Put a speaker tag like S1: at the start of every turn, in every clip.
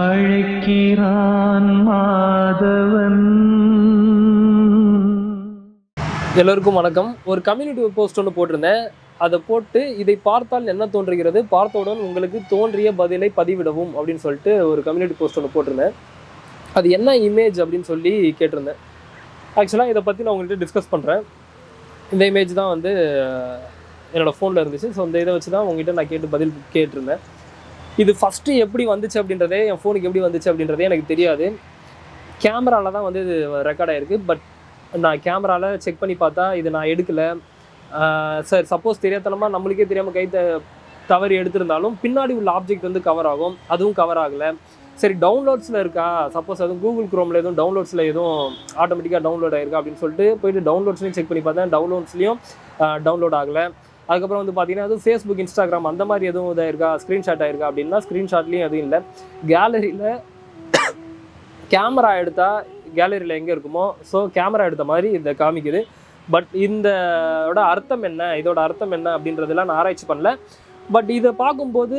S1: அழைக்கிறான் மாதவன்.
S2: எல்லோருக்கும் வணக்கம். ஒரு கம்யூனிட்டி போஸ்ட் ஒன்று போட்டிருந்தேன். அதை போட்டு இதை பார்த்தால் என்ன தோன்றுகிறது? பார்த்தவுடன் உங்களுக்கு தோன்றிய பதிலை பதிவிடவும் அப்படின்னு சொல்லிட்டு ஒரு கம்யூனிட்டி போஸ்ட் ஒன்று போட்டிருந்தேன். அது என்ன இமேஜ் அப்படின்னு சொல்லி கேட்டிருந்தேன். ஆக்சுவலாக இதை பற்றி நான் உங்கள்கிட்ட டிஸ்கஸ் பண்ணுறேன் இந்த இமேஜ் தான் வந்து என்னோடய ஃபோனில் இருந்துச்சு. ஸோ இந்த இதை வச்சு தான் உங்ககிட்ட நான் கேட்டு பதில் கேட்டிருந்தேன். இது ஃபஸ்ட்டு எப்படி வந்துச்சு அப்படின்றதே என் ஃபோனுக்கு எப்படி வந்துச்சு அப்படின்றதே எனக்கு தெரியாது. கேமராவில் தான் வந்து இது ரெக்கார்ட் ஆகிருக்கு பட் நான் கேமராவில் செக் பண்ணி பார்த்தா இது நான் எடுக்கலை. சார் சப்போஸ் தெரியாதனமாக நம்மளுக்கே தெரியாமல் கை த தவறி எடுத்திருந்தாலும் பின்னாடி உள்ள ஆப்ஜெக்ட் வந்து கவர் ஆகும். அதுவும் கவர் ஆகலை. சரி டவுன்லோட்ஸில் இருக்கா? சப்போஸ் அதுவும் கூகுள் க்ரோமில் எதுவும் டவுன்லோட்ஸில் எதுவும் ஆட்டோமேட்டிக்காக டவுன்லோட் ஆகிருக்கா அப்படின்னு சொல்லிட்டு போயிட்டு டவுன்லோட்ஸ்லையும் செக் பண்ணி பார்த்தேன். டவுன்லோட்ஸ்லையும் டவுன்லோட் ஆகலை. அதுக்கப்புறம் வந்து பார்த்தீங்கன்னா அது ஃபேஸ்புக் இன்ஸ்டாகிராம் அந்த மாதிரி எதுவும் இதாக இருக்கா ஸ்க்ரீன்ஷாட் ஆயிருக்கா? அப்படின்னா ஸ்க்ரீன்ஷாட்லேயும் எதுவும் இல்லை. கேலரியில் கேமரா எடுத்தால் கேலரியில் எங்கே இருக்குமோ ஸோ கேமரா எடுத்த மாதிரி இதை காமிக்குது. பட் இந்தோட அர்த்தம் என்ன? இதோட அர்த்தம் என்ன அப்படின்றதெல்லாம் நான் ஆராய்ச்சி பண்ணல. பட் இதை பார்க்கும்போது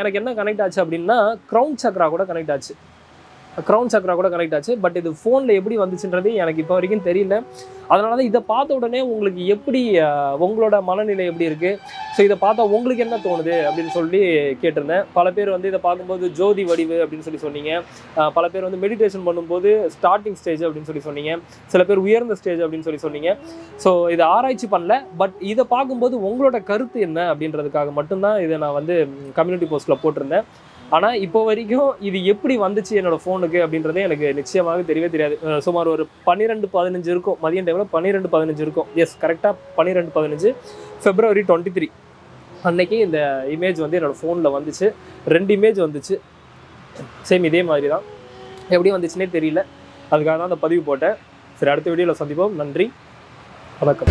S2: எனக்கு என்ன கனெக்ட் ஆச்சு அப்படின்னா க்ரௌன் சக்ரா கூட கனெக்ட் ஆச்சு. க்ரௌன் சக்ரா கூட கனெக்ட் ஆச்சு. பட் இது ஃபோனில் எப்படி வந்துச்சுன்றது எனக்கு இப்போ வரைக்கும் தெரியல. அதனால தான் இதை பார்த்த உடனே உங்களுக்கு எப்படி உங்களோட மனநிலை எப்படி இருக்குது ஸோ இதை பார்த்தா உங்களுக்கு என்ன தோணுது அப்படின்னு சொல்லி கேட்டிருந்தேன். பல பேர் வந்து இதை பார்க்கும்போது ஜோதி வடிவு அப்படின்னு சொல்லி சொன்னீங்க. பல பேர் வந்து மெடிடேஷன் பண்ணும்போது ஸ்டார்டிங் ஸ்டேஜ் அப்படின்னு சொல்லி சொன்னீங்க. சில பேர் உயர்ந்த ஸ்டேஜ் அப்படின்னு சொல்லி சொன்னீங்க. ஸோ இதை ஆராய்ச்சி பண்ணல. பட் இதை பார்க்கும்போது உங்களோட கருத்து என்ன அப்படின்றதுக்காக மட்டும்தான் இதை நான் வந்து கம்யூனிட்டி போஸ்ட்டில் போட்டிருந்தேன். ஆனால் இப்போ வரைக்கும் இது எப்படி வந்துச்சு என்னோட ஃபோனுக்கு அப்படின்றதே எனக்கு நிச்சயமாக தெரியவே தெரியாது. சுமார் ஒரு பன்னிரெண்டு பதினஞ்சு இருக்கும். மதியம் டைமில் பன்னிரெண்டு பதினஞ்சு இருக்கும். எஸ் கரெக்டாக பன்னிரெண்டு பதினஞ்சு. ஃபெப்ரவரி டுவெண்ட்டி த்ரீ அன்னைக்கு இந்த இமேஜ் வந்து என்னோடய ஃபோனில் வந்துச்சு. ரெண்டு இமேஜ் வந்துச்சு. சேம் இதே மாதிரி தான் எப்படி வந்துச்சுன்னே தெரியல. அதுக்காக தான் அந்த பதிவு போட்டேன். சரி அடுத்த வீடியோவில் சந்திப்போம். நன்றி. வணக்கம்.